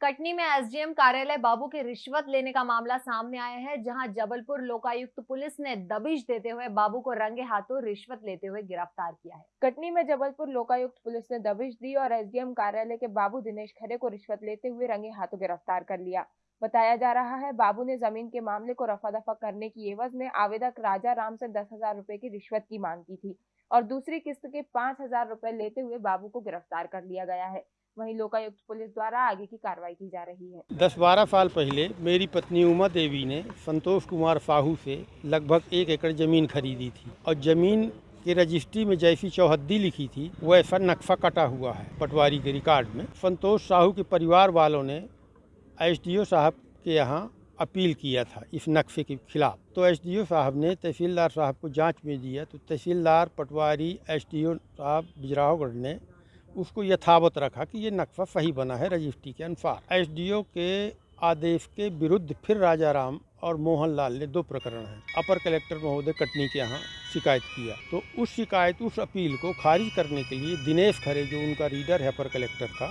कटनी में एसडीएम कार्यालय बाबू के रिश्वत लेने का मामला सामने आया है, जहाँ जबलपुर लोकायुक्त पुलिस ने दबिश देते हुए बाबू को रंगे हाथों रिश्वत लेते हुए गिरफ़्तार किया है। कटनी में जबलपुर लोकायुक्त पुलिस ने दबिश दी और एसडीएम कार्यालय के बाबू दिनेश खरे को रिश्वत लेते हुए रंगे हाथों गिरफ़्तार कर लिया। बताया जा रहा है, बाबू ने ज़मीन के मामले को रफा दफ़ा करने की एवज में आवेदक राजा राम से दस हज़ार रुपए की रिश्वत की मांग की थी और दूसरी किस्त के पाँच हज़ार रुपए लेते हुए बाबू को गिरफ़्तार कर लिया गया है। वहीं लोकायुक्त पुलिस द्वारा आगे की कार्रवाई की जा रही है। दस बारह साल पहले मेरी पत्नी उमा देवी ने संतोष कुमार साहू से लगभग एक एकड़ ज़मीन खरीदी थी और ज़मीन की रजिस्ट्री में जैसी चौहद्दी लिखी थी, वैसा नक्शा कटा हुआ है पटवारी के रिकॉर्ड में। संतोष साहू के परिवार वालों ने एसडीओ साहब के यहाँ अपील किया था इस नक्शे के खिलाफ। तो एसडीओ साहब ने तहसीलदार साहब को जाँच में दिया तो तहसीलदार, पटवारी, एसडीओ साहब, बिजरावगढ़ ने उसको यथावत रखा कि ये नक्शा सही बना है रजिस्ट्री के अनुसार। एसडीओ के आदेश के विरुद्ध फिर राजा राम और मोहन लाल ने दो प्रकरण हैं। अपर कलेक्टर महोदय कटनी के यहाँ शिकायत किया। तो उस शिकायत, उस अपील को खारिज करने के लिए दिनेश खरे, जो उनका रीडर है अपर कलेक्टर का,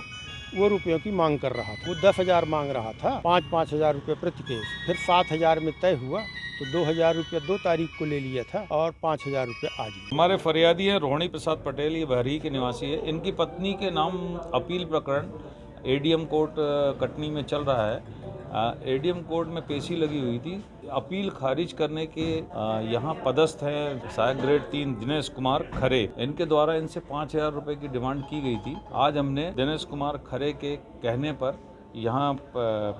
वो रुपयों की मांग कर रहा था। वो दस हज़ार मांग रहा था पाँच पाँच हज़ार रुपये प्रति केस। फिर सात हज़ार में तय हुआ तो दो हज़ार रुपया दो तारीख को ले लिया था और पाँच हज़ार रुपये आज हमारे फरियादी है रोहिणी प्रसाद पटेल, ये बहरी के निवासी है। इनकी पत्नी के नाम अपील प्रकरण एडीएम कोर्ट कटनी में चल रहा है। एडीएम कोर्ट में पेशी लगी हुई थी। अपील खारिज करने के यहाँ पदस्थ हैं सहायक ग्रेड तीन दिनेश कुमार खरे। इनके द्वारा इनसे पाँच हज़ार रुपये की डिमांड की गई थी। आज हमने दिनेश कुमार खरे के कहने पर यहाँ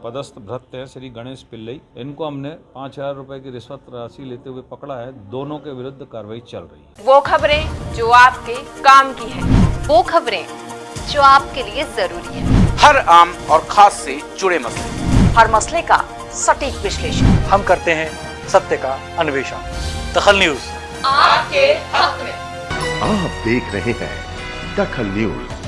पदस्थ भ्रत हैं श्री गणेश पिल्लई। इनको हमने पाँच हज़ार रूपए की रिश्वत राशि लेते हुए पकड़ा है। दोनों के विरुद्ध कार्रवाई चल रही है। वो खबरें जो आपके काम की है वो खबरें जो आपके लिए ज़रूरी है। हर आम और खास से जुड़े मसले। हर मसले का सटीक विश्लेषण। हम करते हैं सत्य का अन्वेषण। दखल न्यूज़। आपके हक में। आप देख रहे हैं दखल न्यूज़।